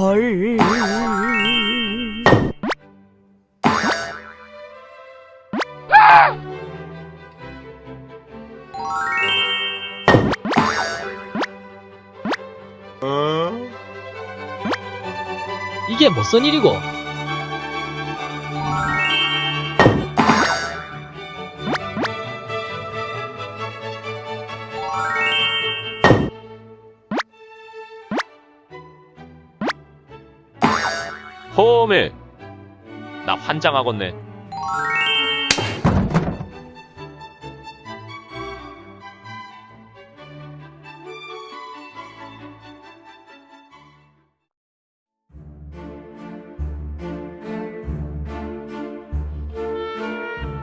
헐. 이게 무슨 일이고? 허메 나 환장하겠네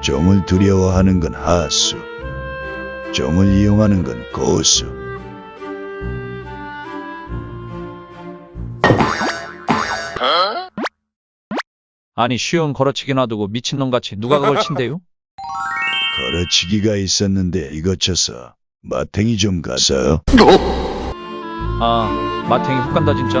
종을 두려워하는 건 하수, 종을 이용하는 건 고수. 아니 쉬운 걸어치기 놔두고 미친놈같이 누가 그걸 친대요? 걸어치기가 있었는데 이거 쳐서 마탱이 좀 가서. 아 마탱이 훅 간다 진짜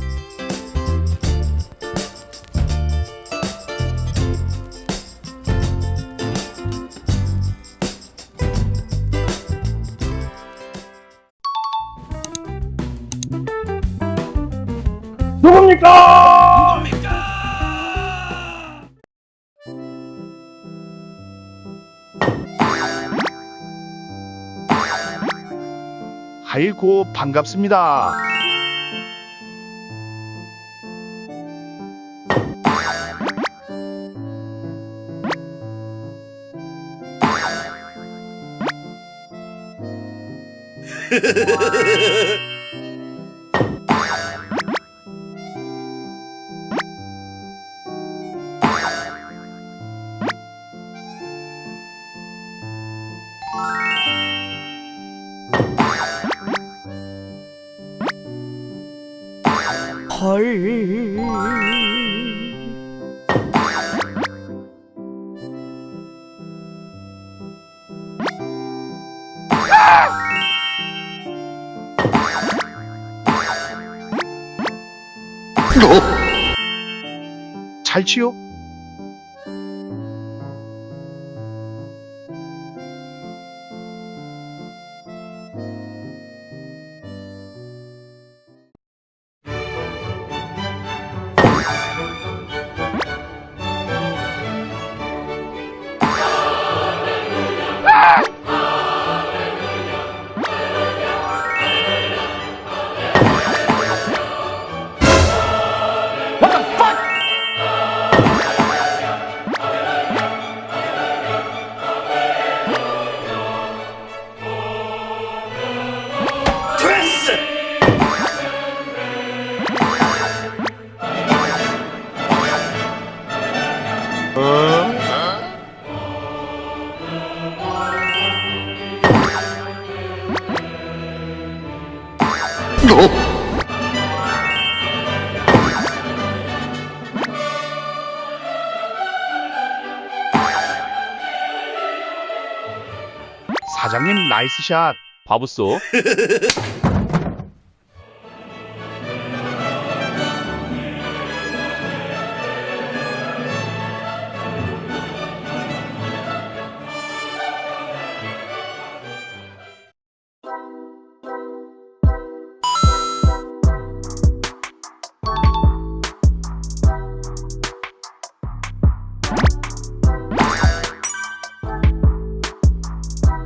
아이고 반갑습니다. 헐. 잘 치요? 사장님 나이스 샷. 바보쏘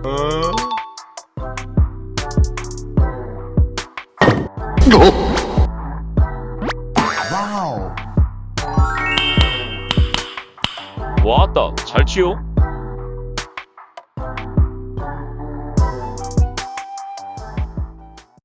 와우. 왔다. 잘 치요.